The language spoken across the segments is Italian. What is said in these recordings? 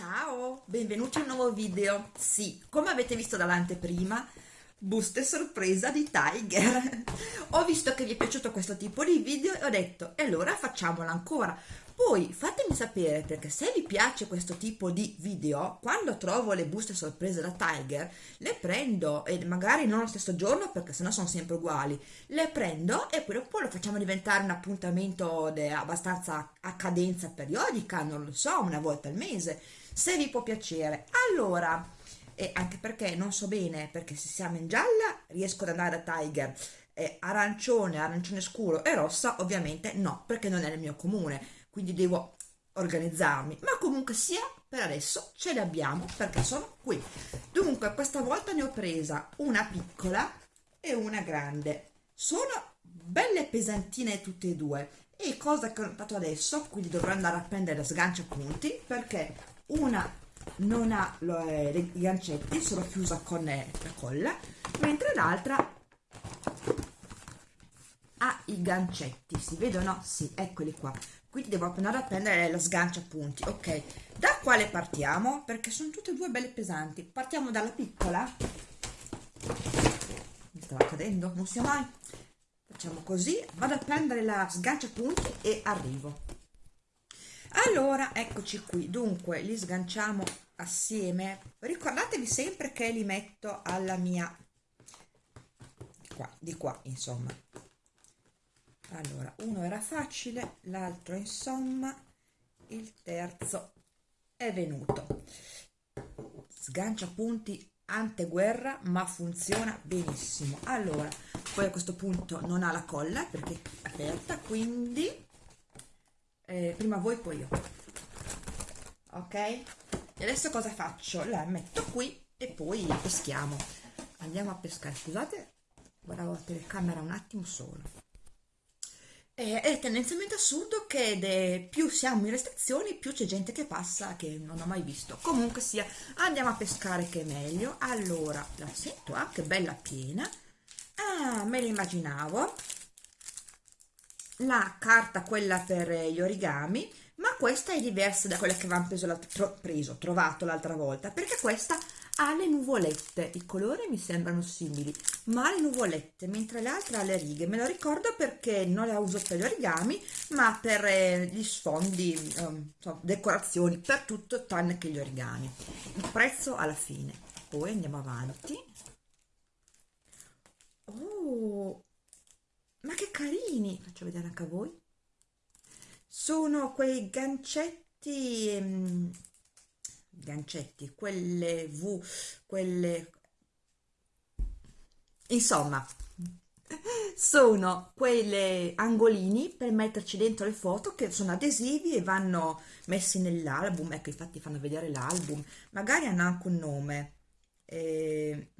Ciao, benvenuti a un nuovo video. Sì, come avete visto dall'anteprima, buste sorpresa di Tiger. ho visto che vi è piaciuto questo tipo di video e ho detto, e allora facciamolo ancora. Poi fatemi sapere perché se vi piace questo tipo di video, quando trovo le buste sorprese da Tiger, le prendo e magari non lo stesso giorno perché sennò sono sempre uguali, le prendo e poi dopo lo facciamo diventare un appuntamento abbastanza a cadenza periodica, non lo so, una volta al mese, se vi può piacere. Allora, e anche perché non so bene, perché se siamo in gialla riesco ad andare da Tiger, eh, arancione, arancione scuro e rossa ovviamente no, perché non è nel mio comune quindi devo organizzarmi. Ma comunque sia per adesso ce le abbiamo perché sono qui. Dunque questa volta ne ho presa una piccola e una grande. Sono belle pesantine tutte e due. E cosa che ho notato adesso quindi dovrò andare a prendere sgancia punti perché una non ha lo, eh, i gancetti sono chiusa con eh, la colla mentre l'altra ha i gancetti. Si vedono? sì, eccoli qua. Quindi devo andare a prendere la sgancia punti. Ok da quale partiamo? Perché sono tutte e due belle pesanti. Partiamo dalla piccola. Mi stava cadendo non sia mai. Facciamo così. Vado a prendere la sgancia punti e arrivo allora eccoci qui. Dunque li sganciamo assieme. Ricordatevi sempre che li metto alla mia qua, di qua insomma. Allora uno era facile l'altro insomma il terzo è venuto. Sgancia punti anteguerra ma funziona benissimo. Allora poi a questo punto non ha la colla perché è aperta quindi eh, prima voi poi io. Ok? E adesso cosa faccio? La metto qui e poi peschiamo. Andiamo a pescare scusate. Guardavo la telecamera un attimo solo. È tendenzialmente assurdo che de, più siamo in restrizioni più c'è gente che passa che non ho mai visto. Comunque sia andiamo a pescare che è meglio. Allora la sento ah bella piena. Ah me l'immaginavo la carta quella per gli origami ma questa è diversa da quella che avevamo preso, tro, preso trovato l'altra volta perché questa ha le nuvolette i colori mi sembrano simili ma ha le nuvolette mentre l'altra ha le righe. Me lo ricordo perché non la uso per gli origami ma per eh, gli sfondi um, so, decorazioni per tutto tranne che gli origami. Il prezzo alla fine. Poi andiamo avanti. Oh ma che carini! Faccio vedere anche a voi. Sono quei gancetti um, gancetti, quelle V, quelle... Insomma, sono quelle angolini per metterci dentro le foto che sono adesivi e vanno messi nell'album, ecco infatti fanno vedere l'album, magari hanno anche un nome, eh,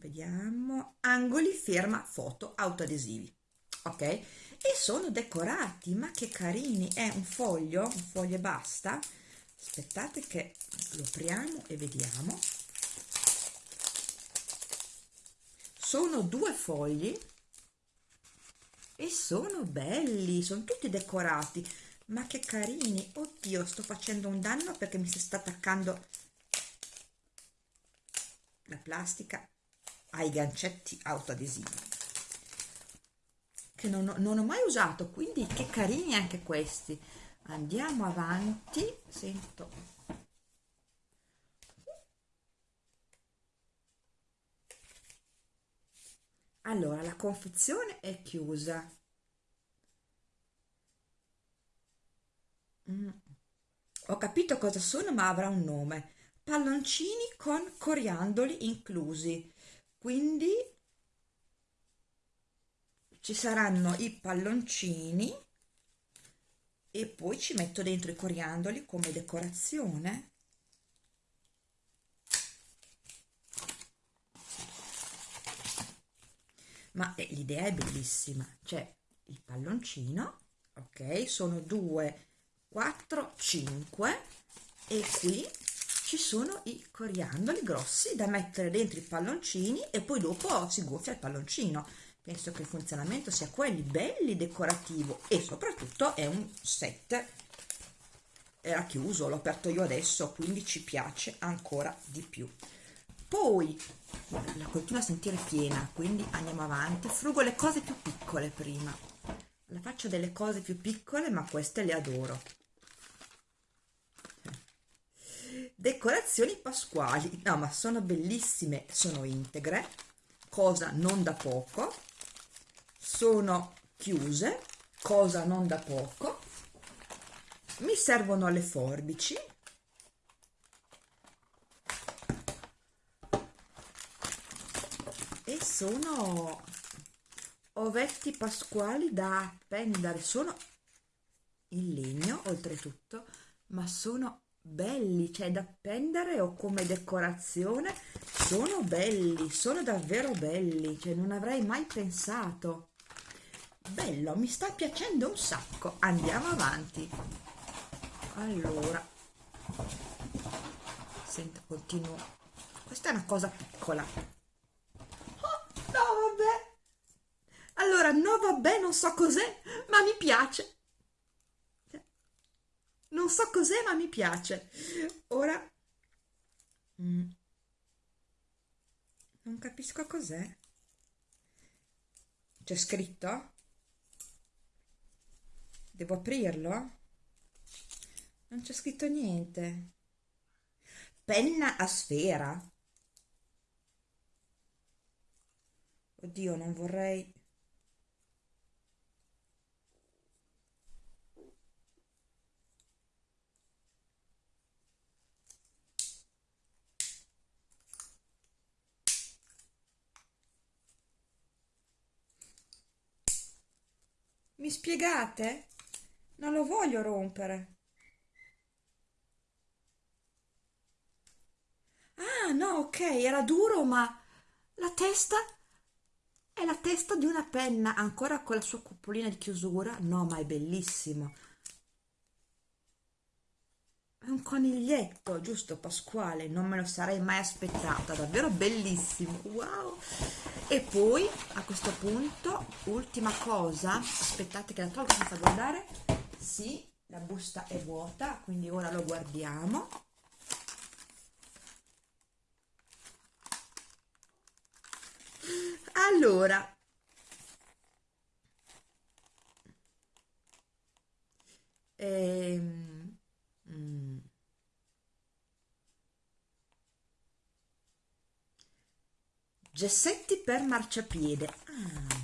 vediamo, angoli firma foto autoadesivi, ok? E sono decorati, ma che carini, è un foglio, un foglio e basta, aspettate che lo apriamo e vediamo. Sono due fogli. E sono belli. Sono tutti decorati. Ma che carini. Oddio sto facendo un danno perché mi si sta attaccando la plastica ai gancetti autoadesivi. Che non, non ho mai usato quindi che carini anche questi. Andiamo avanti sento. Allora la confezione è chiusa. Mm. ho capito cosa sono ma avrà un nome. Palloncini con coriandoli inclusi quindi ci saranno i palloncini e poi ci metto dentro i coriandoli come decorazione. Ma eh, l'idea è bellissima. C'è il palloncino ok sono 2 4 5 e qui ci sono i coriandoli grossi da mettere dentro i palloncini e poi dopo si gonfia il palloncino. Penso che il funzionamento sia quelli belli decorativo e soprattutto è un set. Era chiuso l'ho aperto io adesso quindi ci piace ancora di più. Poi la continua a sentire piena quindi andiamo avanti. Frugo le cose più piccole prima. La faccio delle cose più piccole ma queste le adoro decorazioni pasquali. No ma sono bellissime sono integre cosa non da poco. Sono chiuse cosa non da poco. Mi servono le forbici. E sono ovetti pasquali da appendere sono in legno oltretutto ma sono belli cioè da appendere o come decorazione sono belli sono davvero belli cioè non avrei mai pensato. Bello mi sta piacendo un sacco. Andiamo avanti. Allora. Senta continuo. Questa è una cosa piccola. Oh, no vabbè. Allora no vabbè non so cos'è ma mi piace non so cos'è ma mi piace. Ora mm, non capisco cos'è. C'è scritto? Devo aprirlo? Non c'è scritto niente. Penna a sfera. Oddio non vorrei Mi spiegate? Non lo voglio rompere. Ah, no, ok, era duro, ma la testa è la testa di una penna, ancora con la sua cupolina di chiusura. No, ma è bellissimo. Un coniglietto, giusto Pasquale? Non me lo sarei mai aspettata, davvero bellissimo. Wow! e poi a questo punto ultima cosa aspettate che la tolgo senza guardare sì la busta è vuota quindi ora lo guardiamo allora ehm, gessetti per marciapiede. Ah,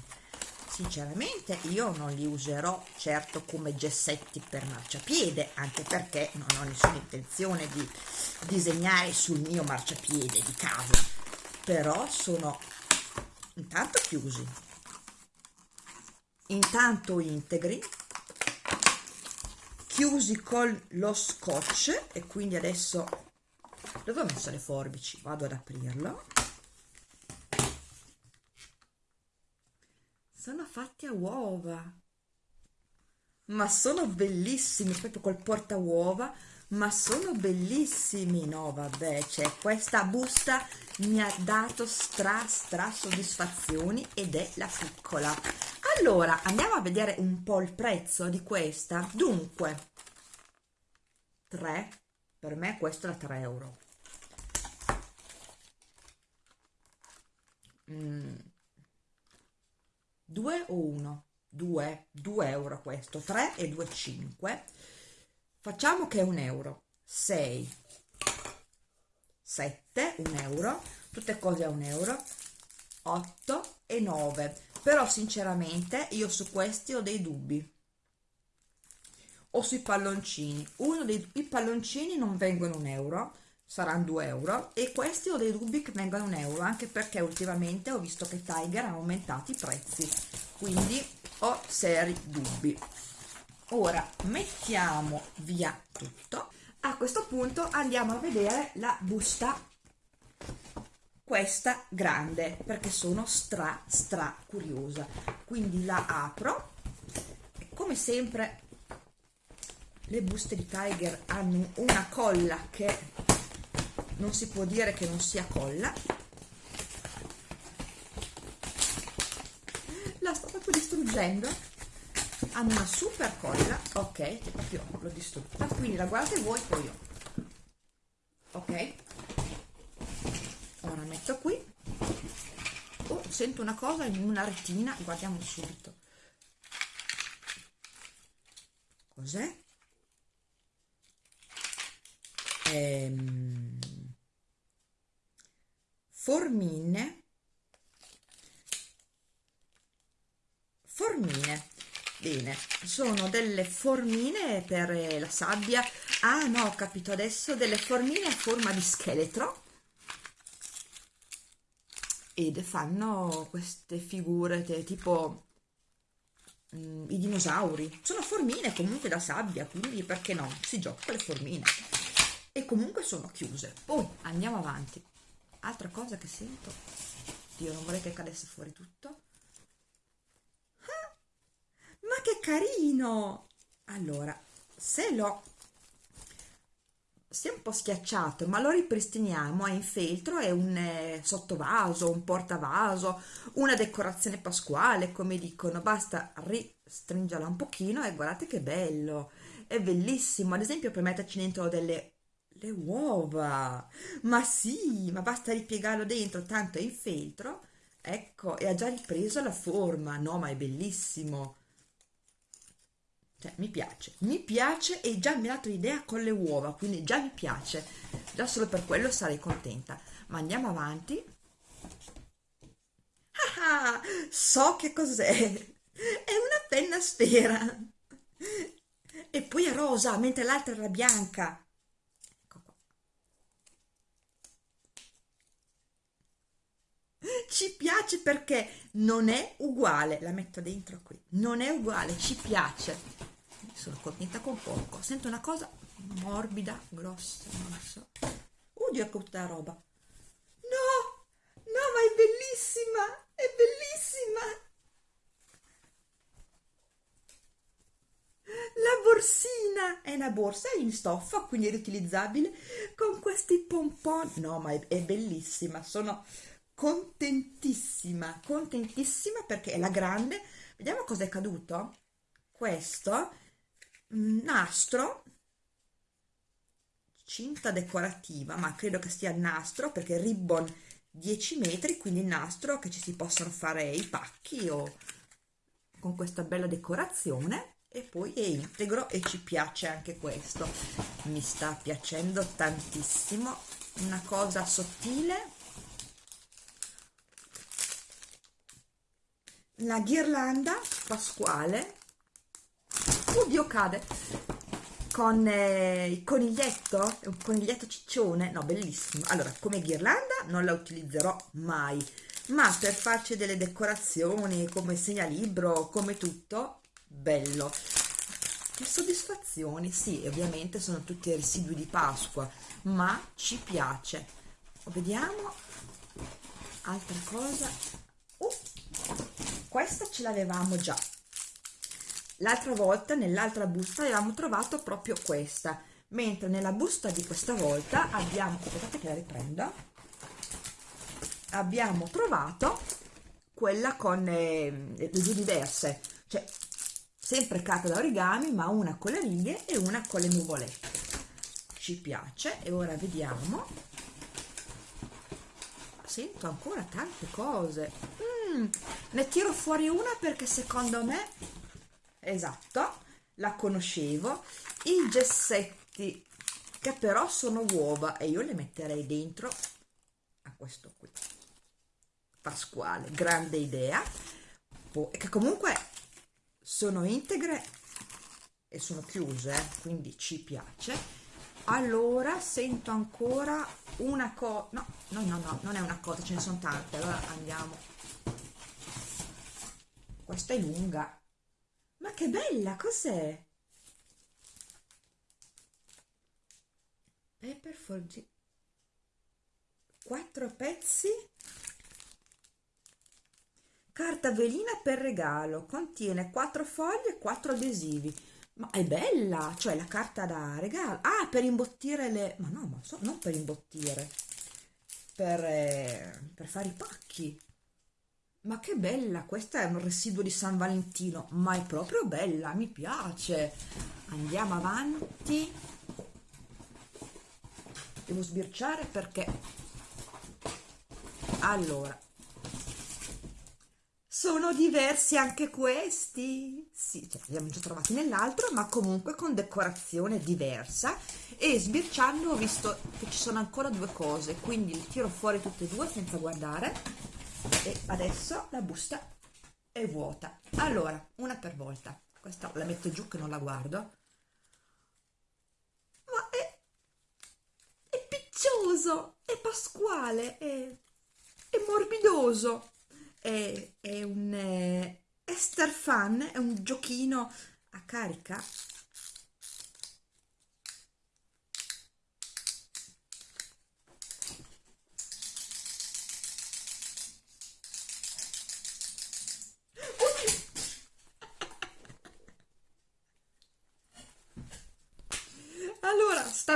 sinceramente io non li userò certo come gessetti per marciapiede anche perché non ho nessuna intenzione di disegnare sul mio marciapiede di casa. Però sono intanto chiusi. Intanto integri. Chiusi con lo scotch e quindi adesso dove ho messo le forbici? Vado ad aprirlo sono fatti a uova. Ma sono bellissimi proprio col porta uova ma sono bellissimi. No vabbè cioè questa busta mi ha dato stra stra soddisfazioni ed è la piccola. Allora andiamo a vedere un po' il prezzo di questa. Dunque 3 per me questo è 3 euro. Mm 2 o 1 2 2 euro questo 3 e 2 5 facciamo che è un euro. 6 7 un euro. Tutte cose a un euro. 8 e 9 però sinceramente io su questi ho dei dubbi. O sui palloncini. Uno dei i palloncini non vengono un euro saranno 2 euro. E questi ho dei dubbi che vengano un euro anche perché ultimamente ho visto che Tiger ha aumentato i prezzi. Quindi ho seri dubbi. Ora mettiamo via tutto. A questo punto andiamo a vedere la busta. Questa grande perché sono stra stra curiosa. Quindi la apro. Come sempre le buste di Tiger hanno una colla che non si può dire che non sia colla. La sto proprio distruggendo. Hanno una super colla. Ok proprio l'ho distrutta quindi la guardate voi poi io. Ok. Ora metto qui. Oh sento una cosa in una retina. Guardiamo subito. Cos'è? Ehm, formine. Formine. Bene sono delle formine per la sabbia. Ah no ho capito adesso delle formine a forma di scheletro. Ed fanno queste figure tipo mm, i dinosauri. Sono formine comunque da sabbia quindi perché no? Si gioca con le formine. E comunque sono chiuse. Poi andiamo avanti altra cosa che sento. Io non vorrei che cadesse fuori tutto. Ma che carino! Allora se lo si è un po' schiacciato ma lo ripristiniamo è in feltro è un eh, sottovaso un portavaso una decorazione pasquale come dicono. Basta ristringerla un pochino e guardate che bello! È bellissimo. Ad esempio per metterci dentro delle le uova. Ma sì ma basta ripiegarlo dentro tanto è in feltro. Ecco e ha già ripreso la forma. No ma è bellissimo. Cioè mi piace. Mi piace e già mi ha dato l'idea con le uova quindi già mi piace. Già solo per quello sarei contenta. Ma andiamo avanti. Ah, ah so che cos'è. È una penna sfera e poi è rosa mentre l'altra era bianca ecco qua ci piace perché non è uguale la metto dentro qui non è uguale ci piace. Sono contenta con poco. Sento una cosa morbida grossa non so. Oddio ecco tutta la roba. No no ma è bellissima è bellissima. La borsina è una borsa in stoffa quindi riutilizzabile con questi pompon no ma è, è bellissima sono contentissima contentissima perché è la grande. Vediamo cosa è caduto. Questo nastro. Cinta decorativa ma credo che sia nastro perché ribbon 10 metri quindi nastro che ci si possono fare i pacchi o con questa bella decorazione. E poi è integro e ci piace anche questo. Mi sta piacendo tantissimo. Una cosa sottile la ghirlanda pasquale oddio cade. Con eh, il coniglietto un coniglietto ciccione no bellissimo. Allora come ghirlanda non la utilizzerò mai ma per farci delle decorazioni come segnalibro come tutto bello. Che soddisfazione sì ovviamente sono tutti residui di pasqua ma ci piace. Vediamo altra cosa. Uh, questa ce l'avevamo già. L'altra volta nell'altra busta avevamo trovato proprio questa. Mentre nella busta di questa volta abbiamo aspettate che la riprenda abbiamo trovato quella con eh, le due diverse. Cioè sempre carta da origami ma una con le righe e una con le nuvolette. Ci piace. E ora vediamo. Sento ancora tante cose. Mm, ne tiro fuori una perché secondo me esatto la conoscevo. I gessetti che però sono uova e io le metterei dentro a questo qui. Pasquale grande idea. Che comunque sono integre e sono chiuse eh, quindi ci piace. Allora sento ancora una cosa no, no no no non è una cosa ce ne sono tante allora andiamo questa è lunga. Ma che bella, cos'è? Paper for G. Quattro pezzi. Carta velina per regalo. Contiene quattro foglie e quattro adesivi. Ma è bella cioè la carta da regalo. Ah per imbottire le ma no ma so, non per imbottire per, eh, per fare i pacchi ma che bella, questa è un residuo di San Valentino, ma è proprio bella, mi piace. Andiamo avanti. Devo sbirciare perché... Allora, sono diversi anche questi sì, cioè, li abbiamo già trovati nell'altro ma comunque con decorazione diversa e sbirciando ho visto che ci sono ancora due cose quindi li tiro fuori tutte e due senza guardare e adesso la busta è vuota. Allora una per volta. Questa la metto giù che non la guardo. Ma è è piccioso è pasquale è, è morbidoso. È, è un eh, Esther Fun, è un giochino a carica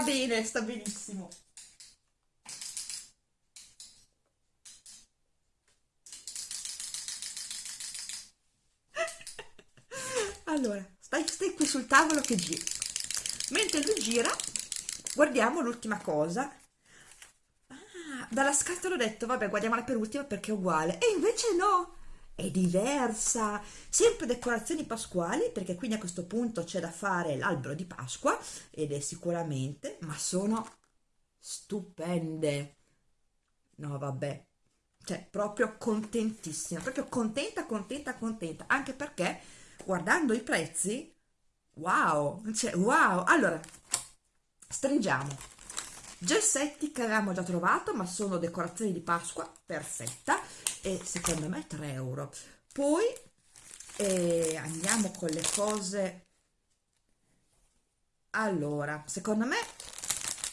bene sta benissimo. Allora stai, stai qui sul tavolo che gira mentre lui gira guardiamo l'ultima cosa. Ah, dalla scatola ho detto vabbè guardiamola per ultima perché è uguale. E invece no è diversa sempre decorazioni pasquali perché quindi a questo punto c'è da fare l'albero di Pasqua ed è sicuramente ma sono stupende. No vabbè. Cioè proprio contentissima proprio contenta contenta contenta. Anche perché guardando i prezzi wow cioè wow. Allora stringiamo gessetti che avevamo già trovato ma sono decorazioni di Pasqua perfetta e secondo me 3 euro. Poi eh, andiamo con le cose. Allora secondo me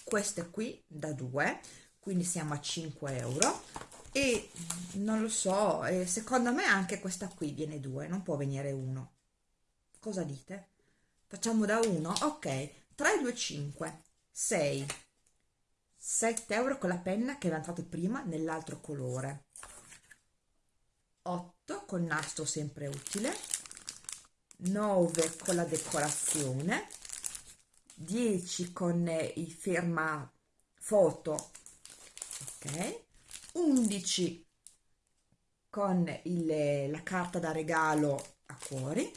queste qui da 2 quindi siamo a 5 euro. E non lo so eh, secondo me anche questa qui viene 2 non può venire 1 cosa dite? facciamo da 1 ok 3 2 5 6 7 euro con la penna che avevamo trovato prima nell'altro colore. 8 con nastro sempre utile. 9 con la decorazione. 10 con i ferma foto. Ok. 11 con il, la carta da regalo a cuori.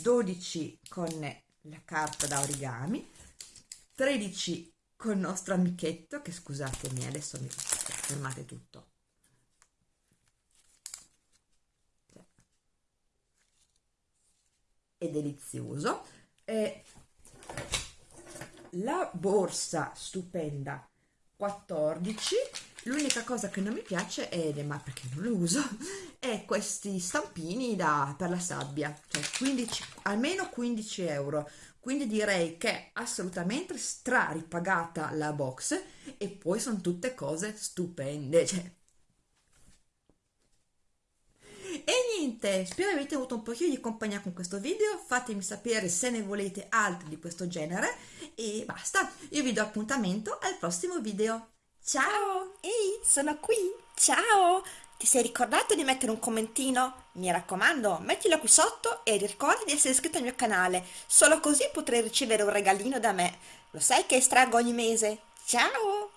12 con la carta da origami. 13 con il nostro amichetto che scusatemi adesso mi fermate tutto. È delizioso. E la borsa stupenda 14 l'unica cosa che non mi piace è ma perché non lo uso è questi stampini da, per la sabbia cioè 15 almeno 15 euro quindi direi che assolutamente stra ripagata la box e poi sono tutte cose stupende cioè e niente, spero avete avuto un pochino di compagnia con questo video, fatemi sapere se ne volete altri di questo genere e basta, io vi do appuntamento al prossimo video. Ciao! Ehi, sono qui! Ciao! Ti sei ricordato di mettere un commentino? Mi raccomando, mettilo qui sotto e ricorda di essere iscritto al mio canale, solo così potrai ricevere un regalino da me. Lo sai che estraggo ogni mese? Ciao!